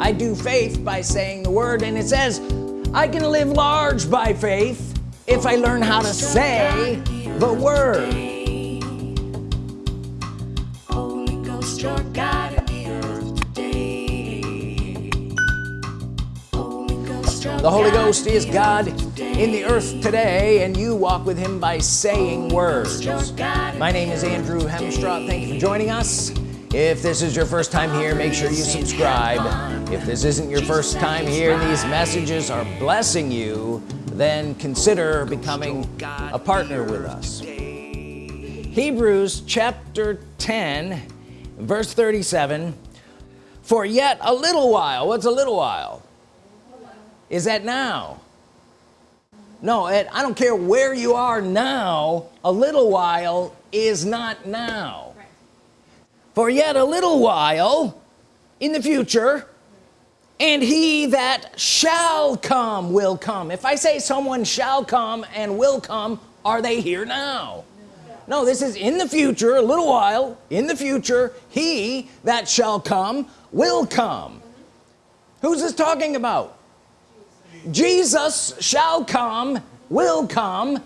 I do faith by saying the word and it says I can live large by faith if I learn how to say the word. The Holy Ghost is God in the earth today. and you walk with him by saying words. My name is Andrew Hemstraw thank you for joining us if this is your first time here make sure you subscribe. If this isn't your first time here and these messages are blessing you then consider becoming a partner with us. Hebrews chapter 10 verse 37 for yet a little while what's a little while? Is that now? No I don't care where you are now a little while is not now for yet a little while in the future and he that shall come will come. If I say someone shall come and will come are they here now? No this is in the future a little while in the future he that shall come will come. Who's this talking about? Jesus shall come will come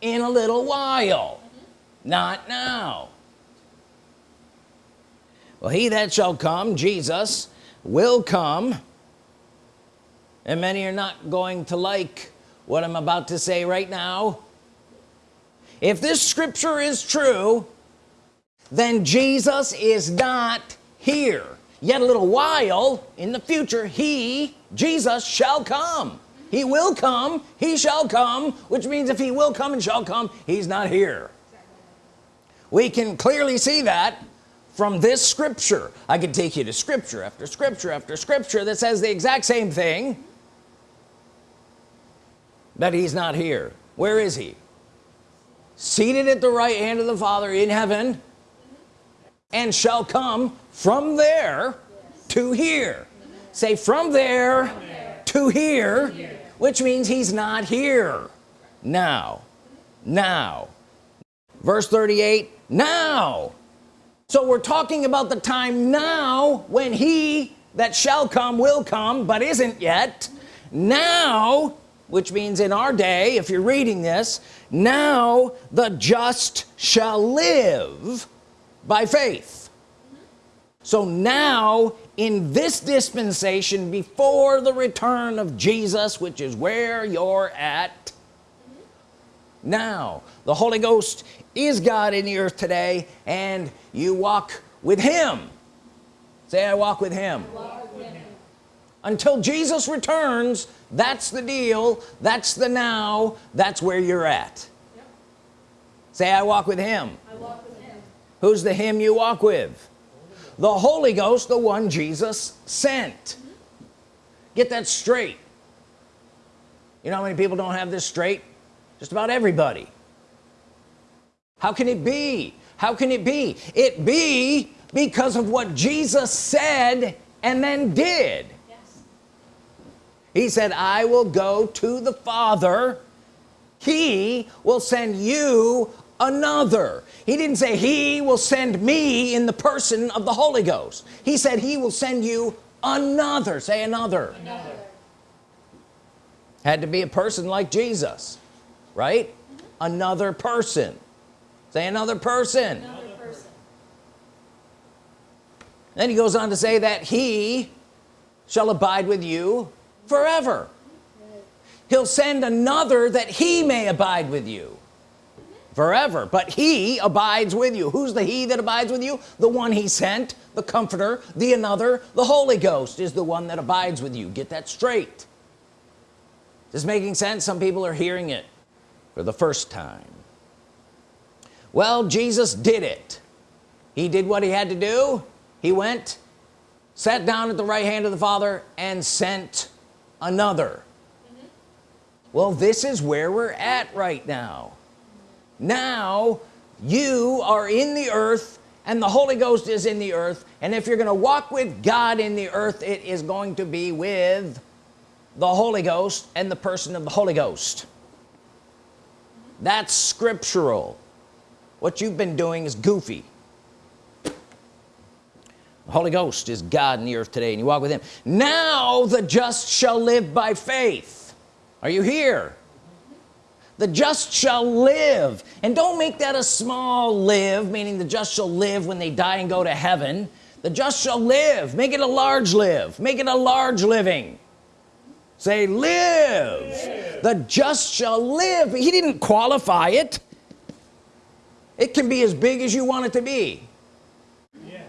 in a little while not now well he that shall come Jesus will come and many are not going to like what I'm about to say right now. If this scripture is true then Jesus is not here. Yet a little while in the future he Jesus shall come. He will come he shall come which means if he will come and shall come he's not here. We can clearly see that from this scripture. I could take you to scripture after scripture after scripture that says the exact same thing that he's not here. Where is he? Seated at the right hand of the Father in heaven and shall come from there to here. Say from there to here which means he's not here. Now now. Verse 38 now so we're talking about the time now when he that shall come will come but isn't yet. Now which means in our day if you're reading this now the just shall live by faith. So now in this dispensation before the return of Jesus which is where you're at now the Holy Ghost is God in the earth today and you walk with him say I walk with him, walk with him. until Jesus returns that's the deal that's the now that's where you're at yep. say I walk with him. I walk with him who's the him you walk with the Holy Ghost the one Jesus sent mm -hmm. get that straight you know how many people don't have this straight just about everybody. How can it be? How can it be? It be because of what Jesus said and then did. Yes. he said I will go to the Father. He will send you another. He didn't say he will send me in the person of the Holy Ghost. He said he will send you another. Say another, another. had to be a person like Jesus right? Mm -hmm. another person. Say another person. another person. Then he goes on to say that he shall abide with you forever. He'll send another that he may abide with you forever. But he abides with you. Who's the he that abides with you? The one he sent the comforter the another the Holy Ghost is the one that abides with you. Get that straight. This making sense? Some people are hearing it for the first time. Well Jesus did it. He did what he had to do. He went sat down at the right hand of the Father and sent another. Mm -hmm. well this is where we're at right now. Now you are in the earth and the Holy Ghost is in the earth and if you're gonna walk with God in the earth it is going to be with the Holy Ghost and the person of the Holy Ghost that's scriptural. What you've been doing is goofy. The Holy Ghost is God in the earth today and you walk with him. Now the just shall live by faith. Are you here? The just shall live. And don't make that a small live meaning the just shall live when they die and go to heaven. The just shall live. Make it a large live. Make it a large living say live, live. the just shall live. He didn't qualify it. It can be as big as you want it to be. Yes.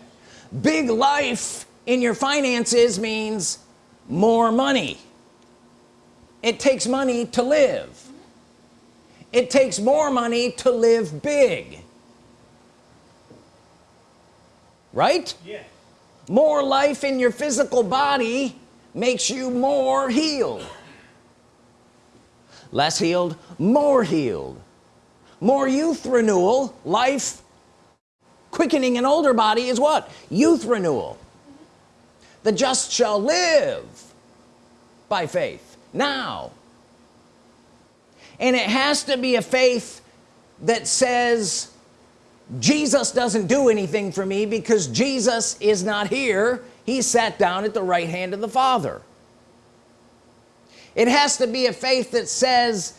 big life in your finances means more money. It takes money to live. It takes more money to live big. Right? Yeah. more life in your physical body makes you more healed. Less healed more healed. More youth renewal life quickening an older body is what? Youth renewal. The just shall live by faith now. And it has to be a faith that says Jesus doesn't do anything for me because Jesus is not here he sat down at the right hand of the Father. It has to be a faith that says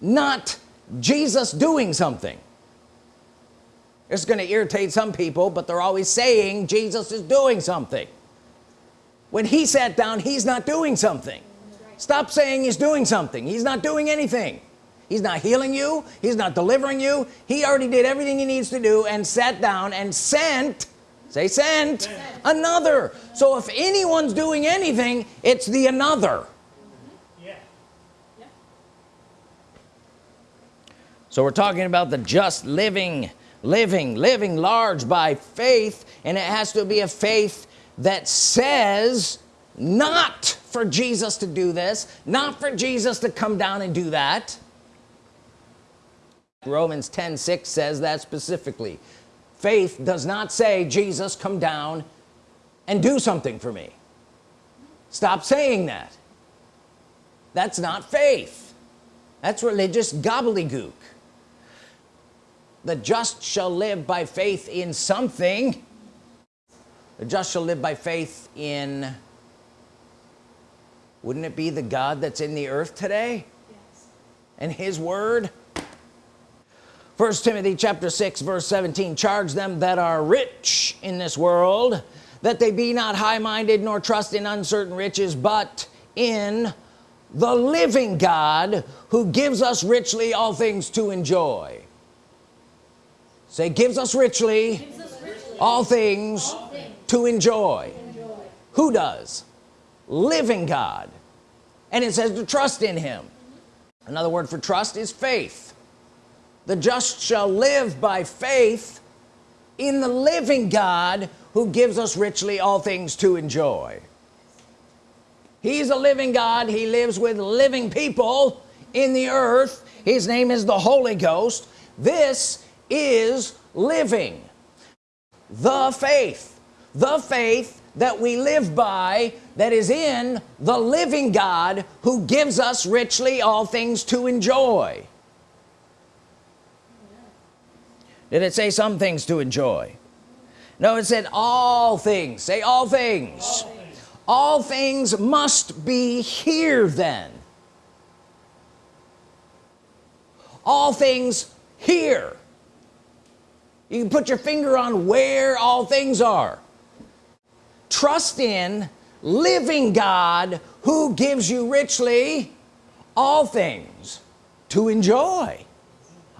not Jesus doing something. It's going to irritate some people but they're always saying Jesus is doing something. When he sat down he's not doing something. Stop saying he's doing something. He's not doing anything. He's not healing you. He's not delivering you. He already did everything he needs to do and sat down and sent say sent, sent. another. So if anyone's doing anything it's the another. So we're talking about the just living living living large by faith and it has to be a faith that says not for Jesus to do this not for Jesus to come down and do that. Romans 10 6 says that specifically faith does not say Jesus come down and do something for me. Stop saying that. That's not faith. That's religious gobbledygook. The just shall live by faith in something. The just shall live by faith in wouldn't it be the God that's in the earth today? Yes. and his word first Timothy chapter 6 verse 17 charge them that are rich in this world that they be not high-minded nor trust in uncertain riches but in the living God who gives us richly all things to enjoy. Say gives us richly, gives us richly all, things all things to enjoy, enjoy. who does? Living God. And it says to trust in him. Another word for trust is faith the just shall live by faith in the living God who gives us richly all things to enjoy. He's a living God. He lives with living people in the earth. His name is the Holy Ghost. This is living. The faith. The faith that we live by that is in the living God who gives us richly all things to enjoy did it say some things to enjoy? No it said all things. Say all things. All things, all things must be here then. All things here. You can put your finger on where all things are. Trust in living God who gives you richly all things to enjoy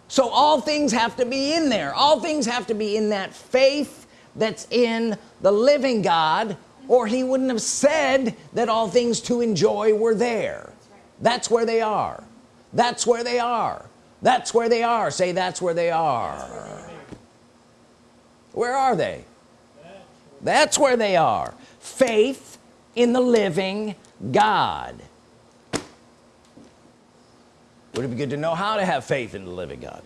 so all things have to be in there. All things have to be in that faith that's in the living God or he wouldn't have said that all things to enjoy were there. That's where they are. That's where they are. That's where they are. Say that's where they are. Where are they? That's where they are. Faith in the living God would it be good to know how to have faith in the living God?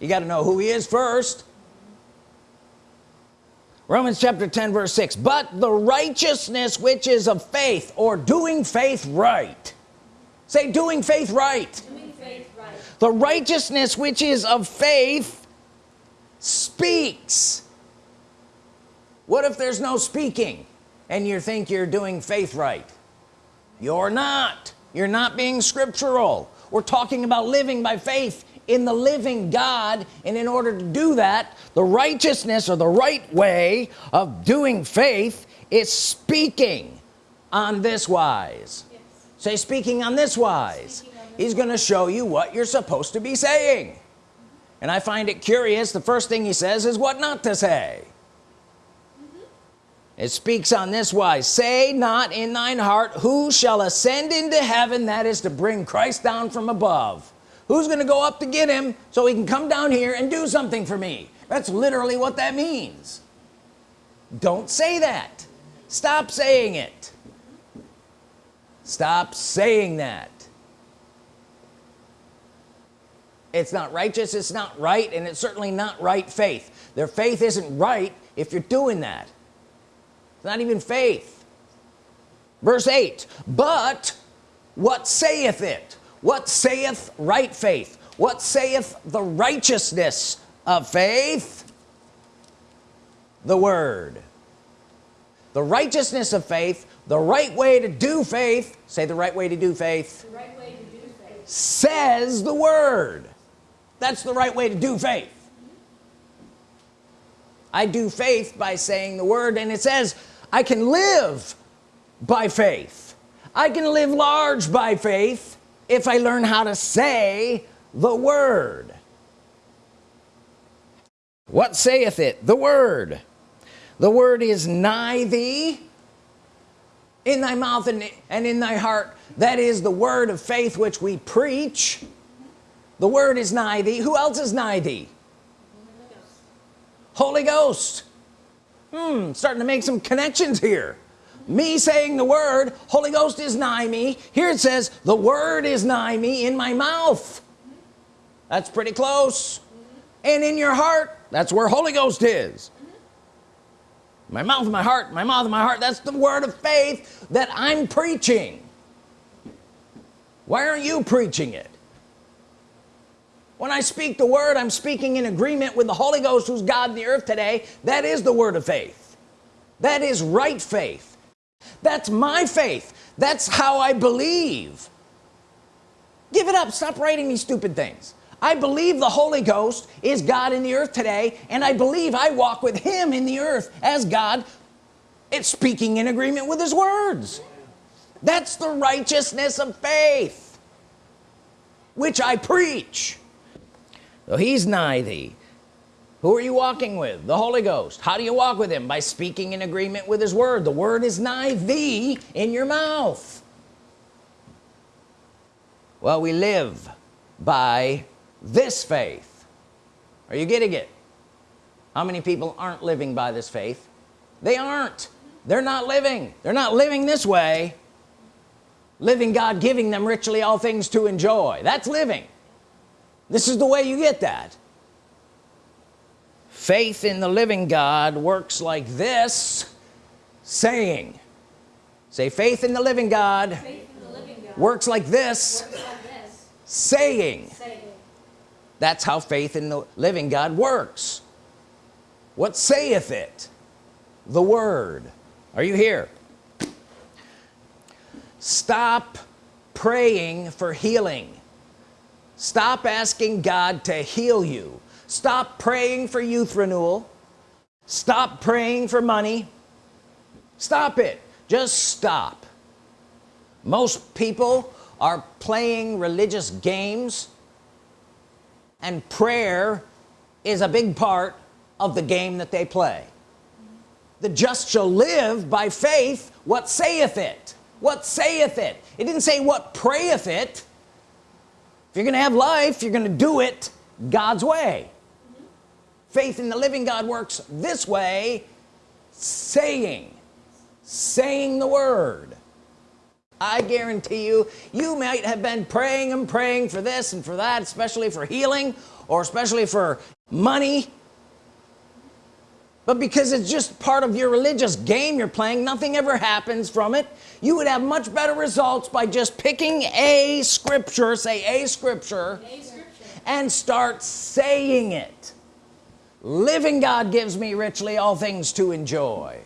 You got to know who he is first. Romans chapter 10 verse 6 but the righteousness which is of faith or doing faith right. Say doing faith right, doing faith right. the righteousness which is of faith speaks. What if there's no speaking and you think you're doing faith right? You're not. You're not being scriptural we're talking about living by faith in the living God. And in order to do that the righteousness or the right way of doing faith is speaking on this wise. Yes. say speaking on this wise. On this he's gonna show you what you're supposed to be saying. And I find it curious the first thing he says is what not to say it speaks on this wise say not in thine heart who shall ascend into heaven that is to bring Christ down from above. Who's gonna go up to get him so he can come down here and do something for me? That's literally what that means. Don't say that. Stop saying it. Stop saying that. It's not righteous it's not right and it's certainly not right faith. Their faith isn't right if you're doing that it's not even faith. Verse 8 but what saith it? What saith right faith? What saith the righteousness of faith? The word. The righteousness of faith the right way to do faith say the right way to do faith, right to do faith. says the word. That's the right way to do faith. I do faith by saying the word and it says I can live by faith. I can live large by faith if I learn how to say the word. What saith it? The word. The word is nigh thee in thy mouth and, and in thy heart. That is the word of faith which we preach. The word is nigh thee. Who else is nigh thee? Holy Ghost hmm starting to make some connections here. Me saying the word Holy Ghost is nigh me. Here it says the word is nigh me in my mouth. That's pretty close. And in your heart that's where Holy Ghost is. My mouth my heart my mouth my heart that's the word of faith that I'm preaching. Why aren't you preaching it when I speak the word I'm speaking in agreement with the Holy Ghost who's God in the earth today. That is the word of faith. That is right faith. That's my faith. That's how I believe. Give it up. Stop writing me stupid things. I believe the Holy Ghost is God in the earth today and I believe I walk with him in the earth as God it's speaking in agreement with his words. That's the righteousness of faith which I preach he's nigh thee. Who are you walking with? The Holy Ghost. How do you walk with him? By speaking in agreement with his word. The word is nigh thee in your mouth. Well we live by this faith. Are you getting it? How many people aren't living by this faith? They aren't. They're not living. They're not living this way. Living God giving them richly all things to enjoy. That's living this is the way you get that. Faith in the living God works like this saying. Say faith in the living God, the living God. Works, like this, works like this saying. saying. That's how faith in the living God works. What saith it? The Word. Are you here? Stop praying for healing stop asking God to heal you. Stop praying for youth renewal. Stop praying for money. Stop it. Just stop. Most people are playing religious games and prayer is a big part of the game that they play. The just shall live by faith what saith it. What saith it? It didn't say what prayeth it if you're gonna have life you're gonna do it God's way. Faith in the living God works this way saying saying the word. I guarantee you you might have been praying and praying for this and for that especially for healing or especially for money but because it's just part of your religious game you're playing nothing ever happens from it. You would have much better results by just picking a scripture say a scripture, a scripture. and start saying it. Living God gives me richly all things to enjoy.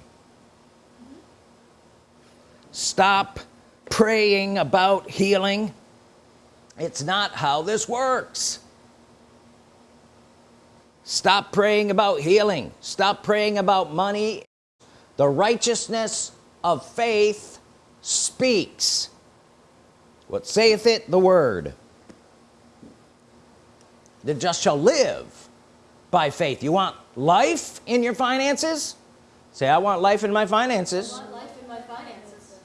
Stop praying about healing. It's not how this works stop praying about healing. Stop praying about money. The righteousness of faith speaks. What saith it? The word. The just shall live by faith. You want life in your finances? Say I want life in my finances, in my finances.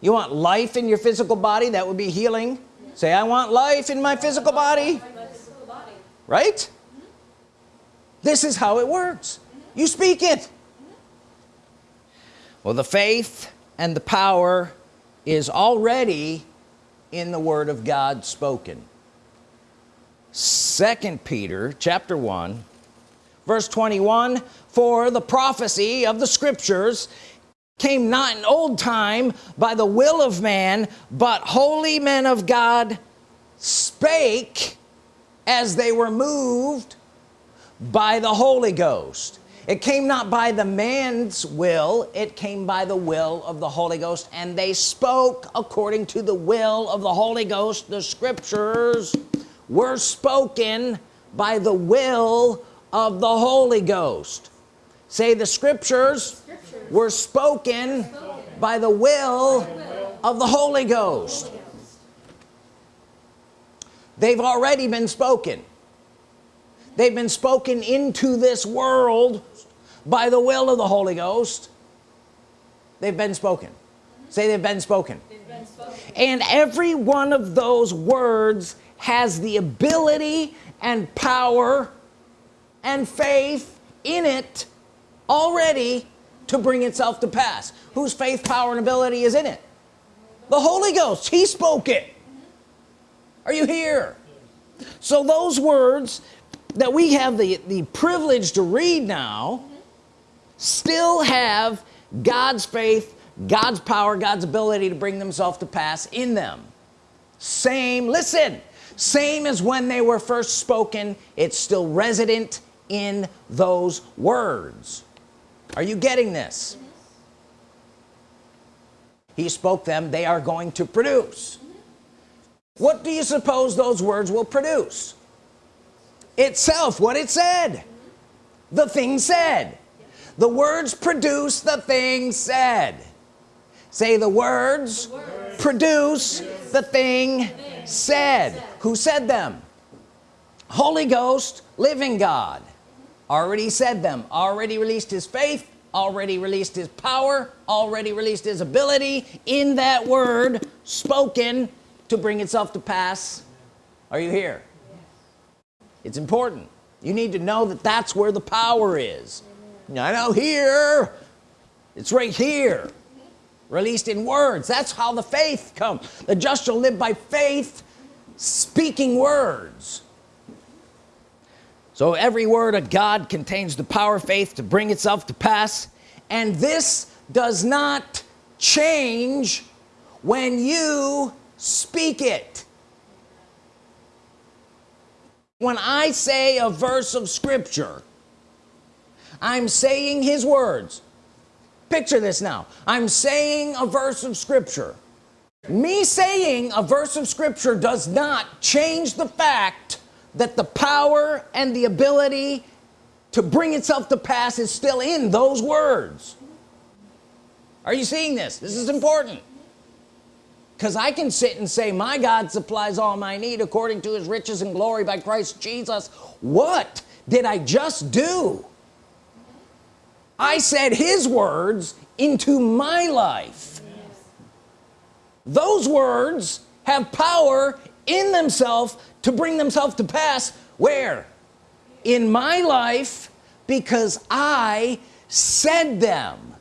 you want life in your physical body? That would be healing. Say I want life in my physical body. Physical body. right. This is how it works. You speak it. Well the faith and the power is already in the Word of God spoken. Second Peter chapter 1 verse 21 for the prophecy of the scriptures came not in old time by the will of man but holy men of God spake as they were moved by the Holy Ghost it came not by the man's will it came by the will of the Holy Ghost and they spoke according to the will of the Holy Ghost the scriptures were spoken by the will of the Holy Ghost say the scriptures, scriptures. were spoken, spoken, by the will, the of the. Holy Ghost they've already been spoken they've been spoken into this world by the will of the Holy Ghost. They've been spoken. Say they've been spoken. they've been spoken. And every one of those words has the ability and power and faith in it already to bring itself to pass. Whose faith power and ability is in it? The Holy Ghost. He spoke it. Are you here? So those words that we have the the privilege to read now still have God's faith God's power God's ability to bring themselves to pass in them. Same listen same as when they were first spoken it's still resident in those words. Are you getting this? He spoke them they are going to produce. What do you suppose those words will produce itself what it said. The thing said. The words produce the thing said. Say the words, the words produce, produce the thing, thing said. said. Who said them? Holy Ghost living God already said them already released his faith already released his power already released his ability in that word spoken to bring itself to pass. Are you here it's important. You need to know that that's where the power is. I know here it's right here released in words. That's how the faith come the just shall live by faith speaking words. So every word of God contains the power of faith to bring itself to pass and this does not change when you speak it when I say a verse of Scripture I'm saying his words. Picture this now. I'm saying a verse of Scripture. Me saying a verse of Scripture does not change the fact that the power and the ability to bring itself to pass is still in those words. Are you seeing this? This is important because I can sit and say my God supplies all my need according to his riches and glory by Christ Jesus. What did I just do? I said his words into my life. Those words have power in themselves to bring themselves to pass where? In my life because I said them.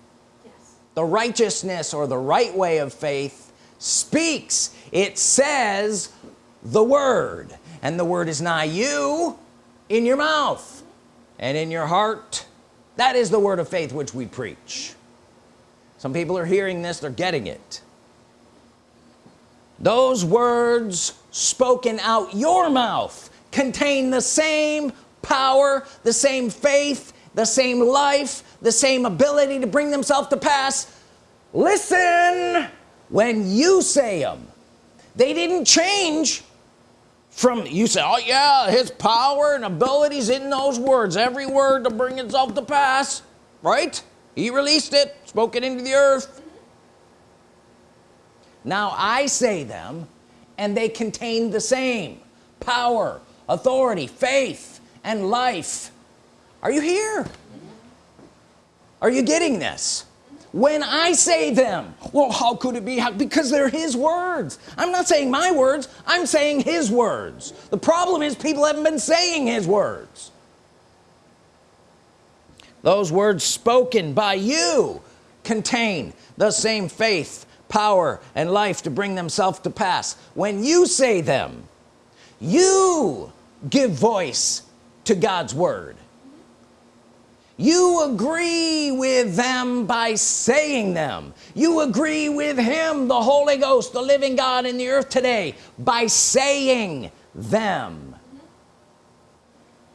Yes. the righteousness or the right way of faith speaks. It says the word. And the word is nigh you in your mouth and in your heart. That is the word of faith which we preach. Some people are hearing this they're getting it. Those words spoken out your mouth contain the same power the same faith the same life the same ability to bring themselves to pass. Listen when you say them they didn't change from you say oh yeah his power and abilities in those words every word to bring itself to pass right? He released it spoke it into the earth. Now I say them and they contain the same power authority faith and life. Are you here? Are you getting this when I say them well how could it be? How, because they're his words. I'm not saying my words I'm saying his words. The problem is people haven't been saying his words. Those words spoken by you contain the same faith power and life to bring themselves to pass. When you say them you give voice to God's Word you agree with them by saying them. You agree with him the Holy Ghost the living God in the earth today by saying them.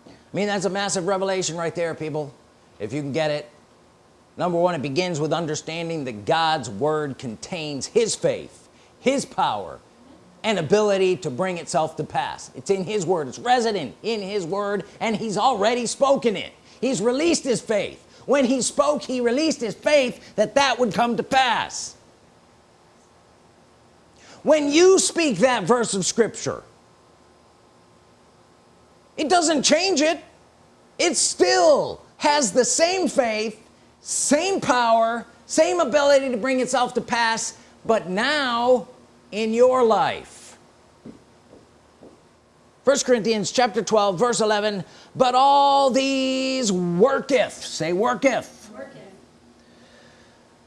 I mean that's a massive revelation right there people if you can get it. Number one it begins with understanding that God's Word contains his faith his power and ability to bring itself to pass. It's in his word. It's resident in his word and he's already spoken it he's released his faith. When he spoke he released his faith that that would come to pass. When you speak that verse of Scripture it doesn't change it. It still has the same faith same power same ability to bring itself to pass but now in your life. First Corinthians chapter 12 verse 11 but all these worketh say worketh, worketh.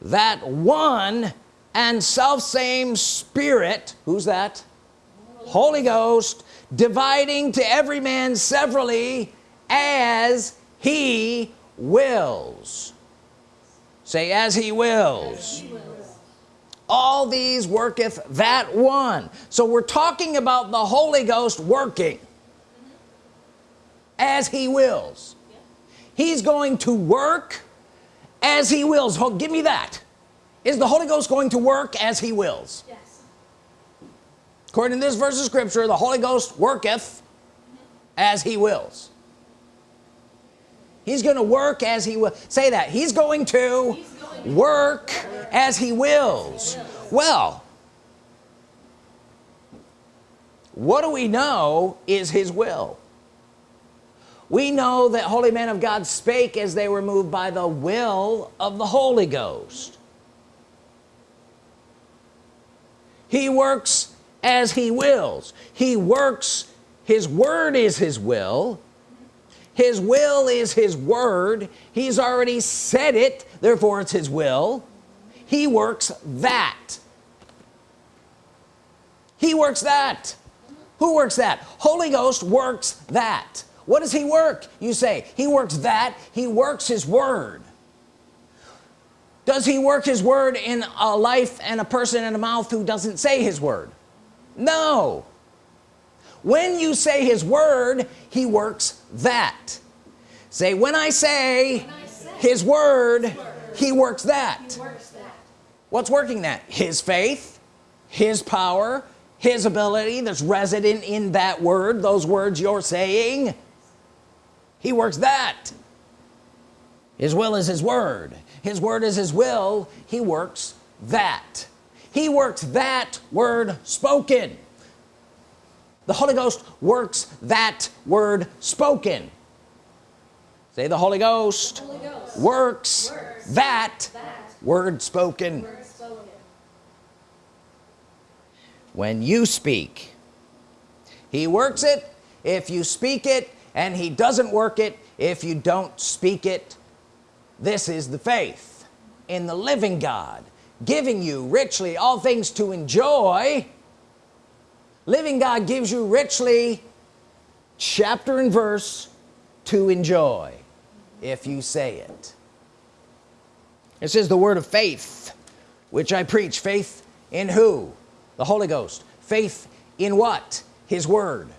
that one and self same spirit who's that? Holy, Holy Ghost. Dividing to every man severally as he wills. Say as he wills, as he wills. All these worketh that one. So we're talking about the Holy Ghost working as he wills. He's going to work as he wills. Oh, give me that. Is the Holy Ghost going to work as he wills? Yes. according to this verse of scripture the Holy Ghost worketh as he wills. He's gonna work as he will. Say that. He's going to, he's going to work, work as he wills. Well what do we know is his will we know that holy men of God spake as they were moved by the will of the Holy Ghost. He works as he wills. He works his word is his will. His will is his word. He's already said it therefore it's his will. He works that. He works that. Who works that? Holy Ghost works that what does he work? You say he works that he works his word. Does he work his word in a life and a person in a mouth who doesn't say his word? No. When you say his word he works that. Say when I say, when I say his, word, his word, he works that. he works that what's working that? His faith his power his ability. That's resident in that word those words you're saying he works that. His will is his word. His word is his will. He works that. He works that word spoken. The Holy Ghost works that word spoken. Say the Holy Ghost, Holy Ghost works, works that, that, word spoken. word spoken. When you speak he works it. If you speak it and he doesn't work it if you don't speak it. This is the faith in the living God giving you richly all things to enjoy. Living God gives you richly chapter and verse to enjoy if you say it. It says the word of faith which I preach faith in who? The Holy Ghost. Faith in what? His word.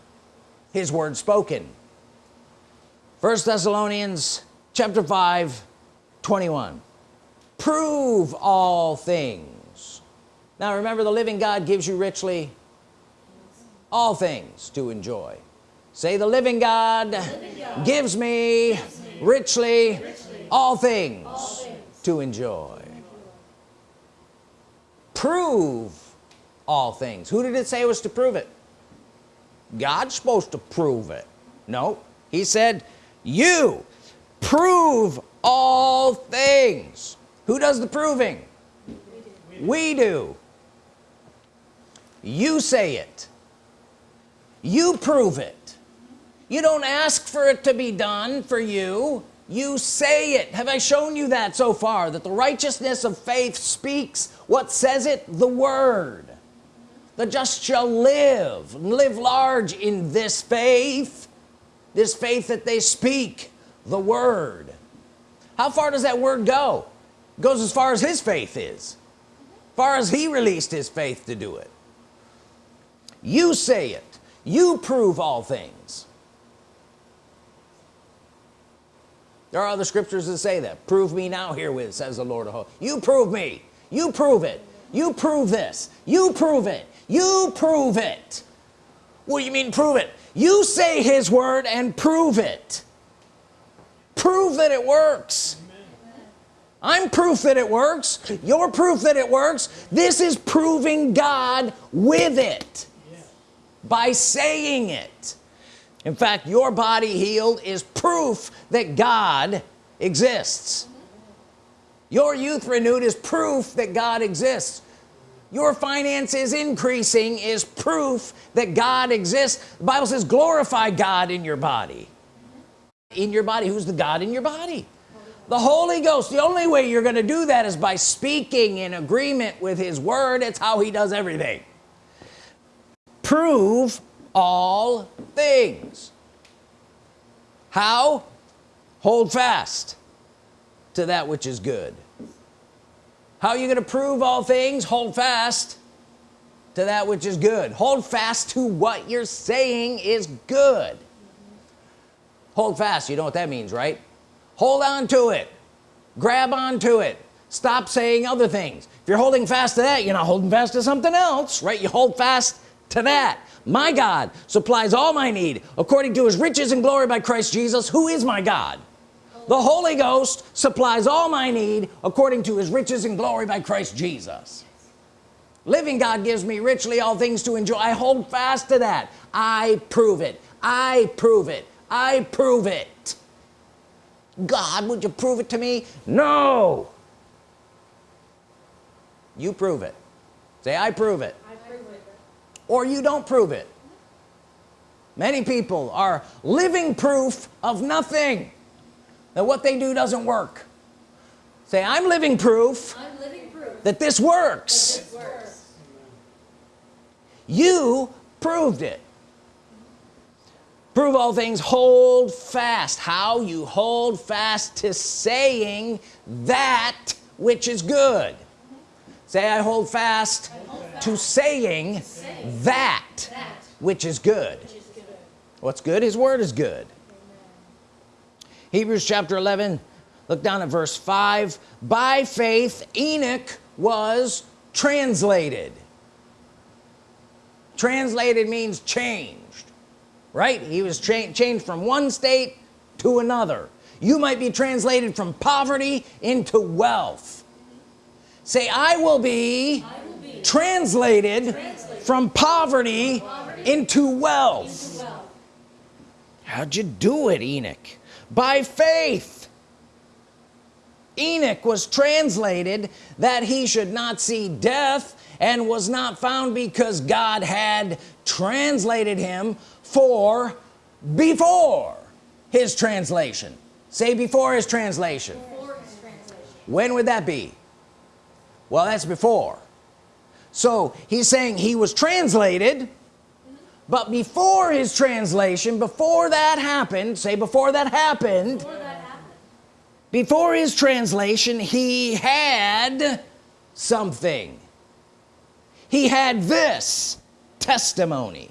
His word spoken first Thessalonians chapter 5 21 prove all things. Now remember the living God gives you richly all things to enjoy. Say the living God, living God gives, me gives me richly, richly all, things all things to enjoy. Prove all things. Who did it say was to prove it? God's supposed to prove it. No he said you prove all things. Who does the proving? We do, we do. you say it. You prove it. You don't ask for it to be done for you. You say it. Have I shown you that so far that the righteousness of faith speaks what says it? The Word. The just shall live live large in this faith this faith that they speak the Word. How far does that word go? It goes as far as his faith is. Far as he released his faith to do it. You say it. You prove all things. There are other scriptures that say that. Prove me now herewith says the Lord of hosts. You prove me. You prove it. You prove this. You prove it. You prove it. What do you mean prove it you say his word and prove it. Prove that it works. I'm proof that it works. You're proof that it works. This is proving God with it by saying it. In fact your body healed is proof that God exists. Your youth renewed is proof that God exists your finances increasing is proof that God exists. The Bible says glorify God in your body. In your body. Who's the God in your body? The Holy Ghost. The only way you're gonna do that is by speaking in agreement with his word. It's how he does everything. Prove all things. How? Hold fast to that which is good how are you gonna prove all things? Hold fast to that which is good. Hold fast to what you're saying is good. Hold fast you know what that means right? Hold on to it. Grab on to it. Stop saying other things. If you're holding fast to that you're not holding fast to something else right? You hold fast to that. My God supplies all my need according to his riches and glory by Christ Jesus who is my God the Holy Ghost supplies all my need according to his riches and glory by Christ Jesus. Living God gives me richly all things to enjoy. I hold fast to that. I prove it. I prove it. I prove it. God would you prove it to me? No. You prove it. Say I prove it, I prove it. or you don't prove it. Many people are living proof of nothing that what they do doesn't work. Say I'm living proof, I'm living proof that this works, that this works. you proved it. Prove all things hold fast. How? You hold fast to saying that which is good. Say I hold fast, I hold fast. to saying, saying that, that, which is which is good. what's good his word is good Hebrews chapter 11 look down at verse 5 by faith Enoch was translated. Translated means changed right? He was cha changed from one state to another. You might be translated from poverty into wealth. Say I will be, I will be translated, translated, from poverty, poverty into, wealth. into wealth. How'd you do it Enoch by faith Enoch was translated that he should not see death and was not found because God had translated him for before his translation. Say before his translation, before his translation. when would that be? Well that's before. So he's saying he was translated but before his translation before that happened say before that happened before, that happened. before his translation he had something he had this testimony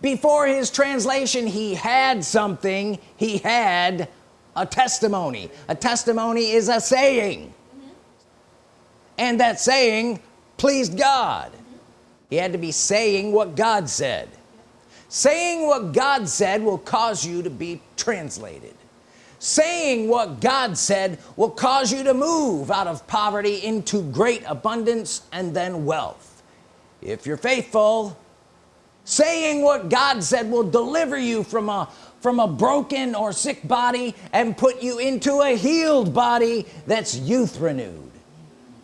before his translation he had something he had a testimony a testimony is a saying mm -hmm. and that saying pleased God. He had to be saying what God said. Saying what God said will cause you to be translated. Saying what God said will cause you to move out of poverty into great abundance and then wealth. If you're faithful saying what God said will deliver you from a from a broken or sick body and put you into a healed body that's youth renewed.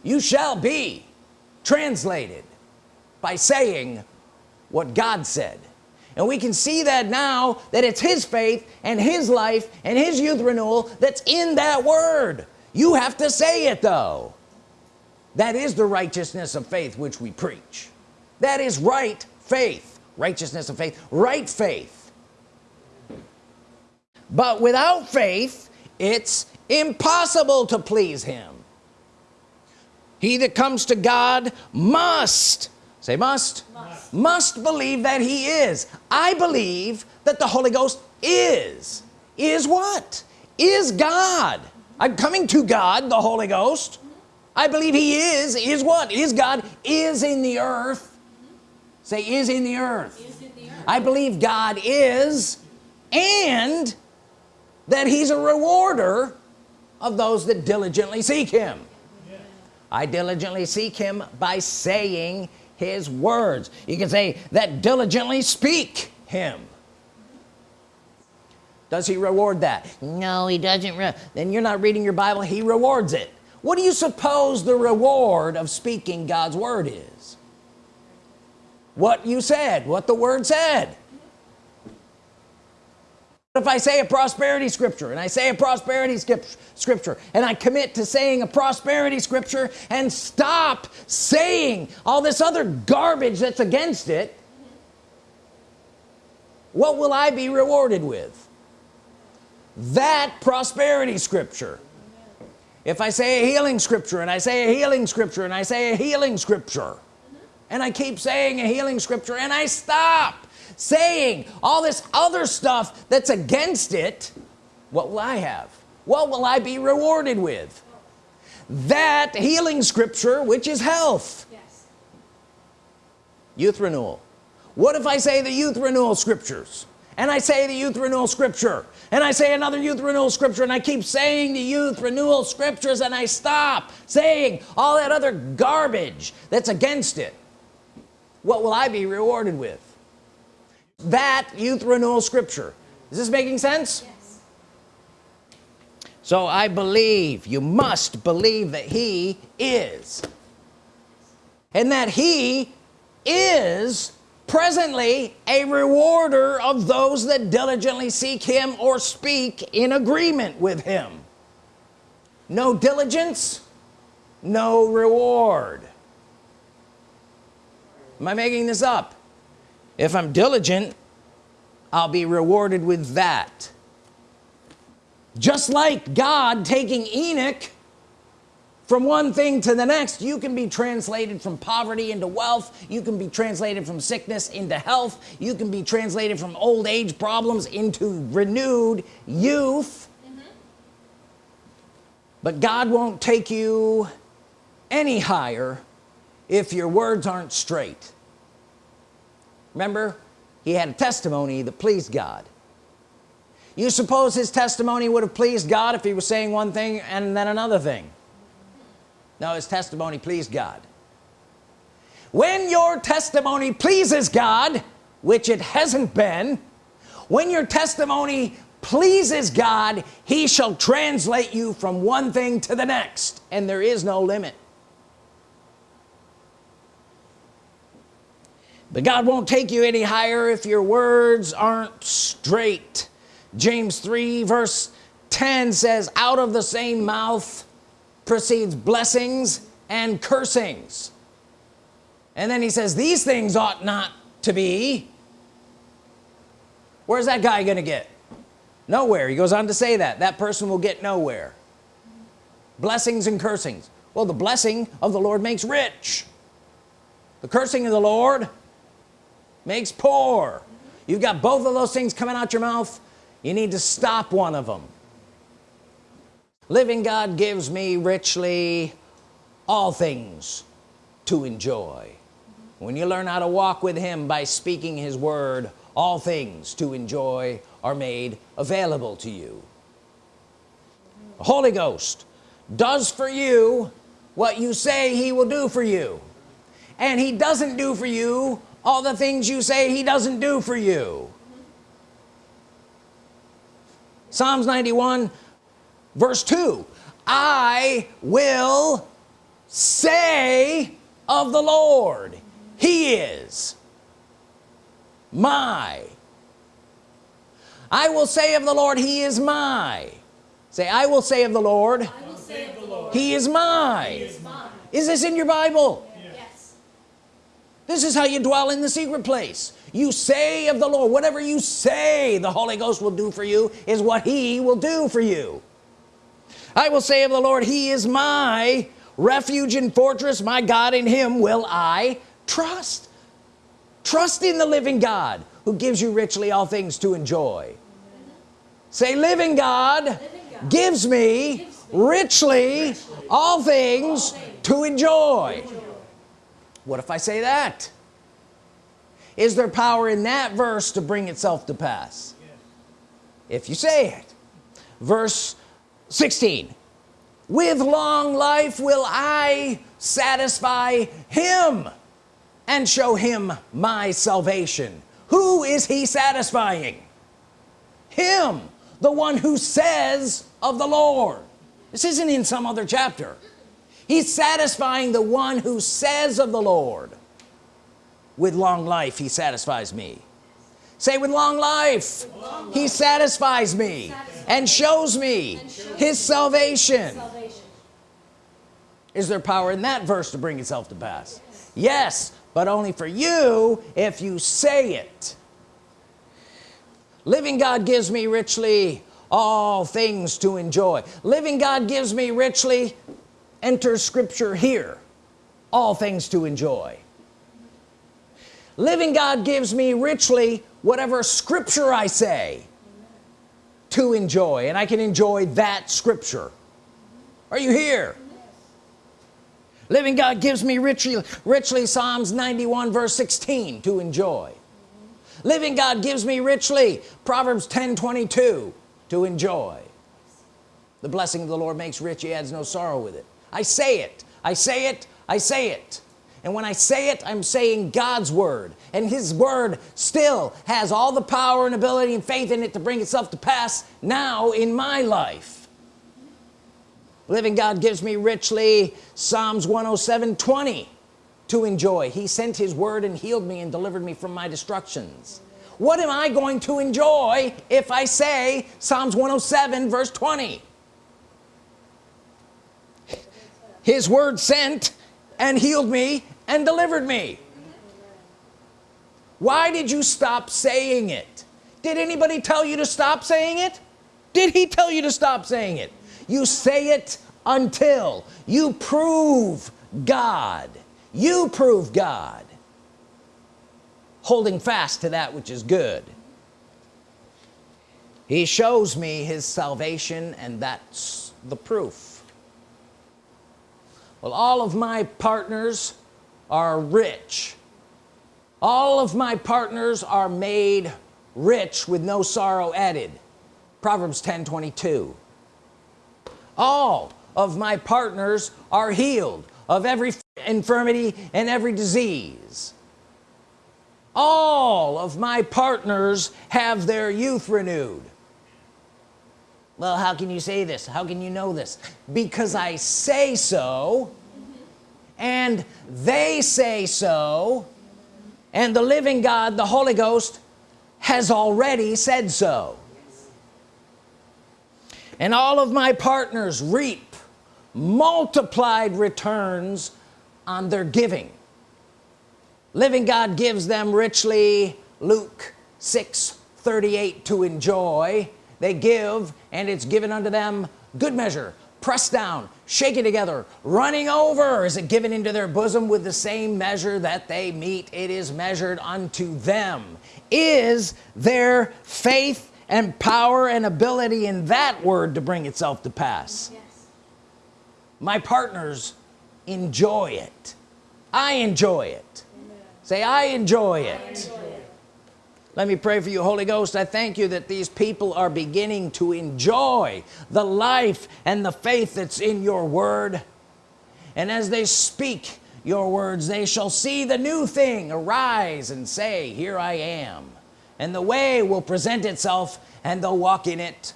You shall be translated by saying what God said. And we can see that now that it's his faith and his life and his youth renewal that's in that word. You have to say it though. That is the righteousness of faith which we preach. That is right faith. Righteousness of faith. Right faith. But without faith it's impossible to please him. He that comes to God must say must. Must, must believe that he is. I believe that the Holy Ghost is. Is what? Is God. I'm coming to God the Holy Ghost. I believe he is. Is what? Is God is in the earth. Say is in the earth, in the earth. I believe God is and that he's a rewarder of those that diligently seek him. I diligently seek him by saying his words. You can say that diligently speak him. Does he reward that? No he doesn't then you're not reading your Bible he rewards it. What do you suppose the reward of speaking God's Word is? What you said what the word said if I say a prosperity scripture and I say a prosperity scripture and I commit to saying a prosperity scripture and stop saying all this other garbage that's against it what will I be rewarded with? That prosperity scripture. If I say a healing scripture and I say a healing scripture and I say a healing scripture and I keep saying a healing scripture and I stop saying all this other stuff that's against it what will I have? What will I be rewarded with? That healing scripture which is health. Yes. youth renewal. What if I say the youth renewal scriptures? And I say the youth renewal scripture. And I say another youth renewal scripture and I keep saying the youth renewal scriptures and I stop saying all that other garbage that's against it. What will I be rewarded with that youth renewal scripture. Is this making sense? Yes. so I believe you must believe that he is. And that he is presently a rewarder of those that diligently seek him or speak in agreement with him. No diligence no reward. Am I making this up if I'm diligent I'll be rewarded with that. Just like God taking Enoch from one thing to the next you can be translated from poverty into wealth. You can be translated from sickness into health. You can be translated from old age problems into renewed youth. Mm -hmm. but God won't take you any higher if your words aren't straight remember he had a testimony that pleased God. You suppose his testimony would have pleased God if he was saying one thing and then another thing. No his testimony pleased God. When your testimony pleases God which it hasn't been when your testimony pleases God he shall translate you from one thing to the next and there is no limit but God won't take you any higher if your words aren't straight. James 3 verse 10 says out of the same mouth proceeds blessings and cursings. And then he says these things ought not to be. Where's that guy gonna get? Nowhere. He goes on to say that. That person will get nowhere. Blessings and cursings. Well the blessing of the Lord makes rich. The cursing of the Lord makes poor. You've got both of those things coming out your mouth. You need to stop one of them. Living God gives me richly all things to enjoy. When you learn how to walk with him by speaking his word all things to enjoy are made available to you. The Holy Ghost does for you what you say he will do for you. And he doesn't do for you all the things you say he doesn't do for you. Psalms 91 verse 2 I will say of the Lord he is my. I will say of the Lord he is my. Say I will say of the Lord, I will say of the Lord, he is my is mine. is this in your Bible. This is how you dwell in the secret place. You say of the Lord whatever you say the Holy Ghost will do for you is what he will do for you. I will say of the Lord he is my refuge and fortress. My God in him will I trust. Trust in the living God who gives you richly all things to enjoy. Say living God, Living God gives me gives me richly all things all things to enjoy what if I say that? Is there power in that verse to bring itself to pass? If you say it. Verse 16 with long life will I satisfy him and show him my salvation. Who is he satisfying? Him the one who says of the Lord. This isn't in some other chapter he's satisfying the one who says of the Lord with long life he satisfies me. Say with long life, he satisfies me and shows me his salvation. Salvation. is there power in that verse to bring itself to pass? Yes but only for you if you say it. Living God gives me richly all things to enjoy. Living God gives me richly enter scripture here. All things to enjoy. Living God gives me richly whatever scripture I say to enjoy and I can enjoy that scripture. Are you here? Living God gives me richly richly Psalms 91 verse 16 to enjoy. Living God gives me richly Proverbs 10 22 to enjoy. The blessing of the Lord makes rich he adds no sorrow with it I say it. I say it. I say it. And when I say it I'm saying God's Word. And his word still has all the power and ability and faith in it to bring itself to pass now in my life. Living God gives me richly Psalms 107 20 to enjoy. He sent his word and healed me and delivered me from my destructions. What am I going to enjoy if I say Psalms 107 verse 20 his word sent and healed me and delivered me. Why did you stop saying it? Did anybody tell you to stop saying it? Did he tell you to stop saying it? You say it until you prove God. You prove God. Holding fast to that which is good. He shows me his salvation and that's the proof well all of my partners are rich. All of my partners are made rich with no sorrow added. Proverbs 10 22 all of my partners are healed of every infirmity and every disease. All of my partners have their youth renewed well how can you say this? How can you know this? Because I say so and they say so and the living God the Holy Ghost has already said so. And all of my partners reap multiplied returns on their giving. Living God gives them richly Luke 6 38 to enjoy they give and it's given unto them. Good measure. Pressed down. Shaken together. Running over. Is it given into there bosom with the same measure that they mete? It is measured unto them. Is their faith and power and ability in that word to bring itself to pass? Yes. my partners enjoy it. I enjoy it. Say I enjoy it let me pray for you Holy Ghost. I thank you that these people are beginning to enjoy the life and the faith that's in your word. And as they speak your words they shall see the new thing arise and say here I am. And the way will present itself and they'll walk in it.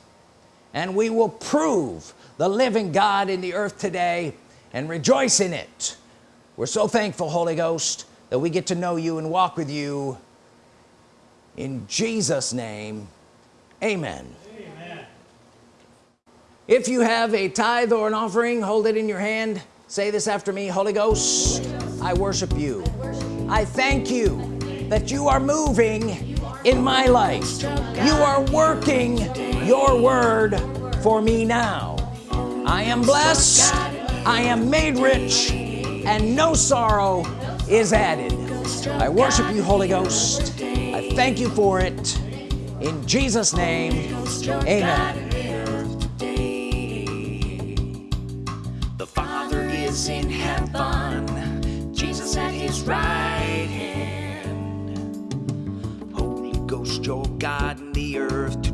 And we will prove the living God in the earth today and rejoice in it. We're so thankful Holy Ghost that we get to know you and walk with you in Jesus name amen, Amen. if you have a tithe or an offering hold it in your hand. Say this after me Holy Ghost I worship you. I thank you that you are moving in my life. You are working your word for me now. I am blessed I am made rich and no sorrow is added. I worship you Holy Ghost I thank you for it. In Jesus name amen. The father is in heaven. Jesus at his right hand. Holy Ghost your God in the earth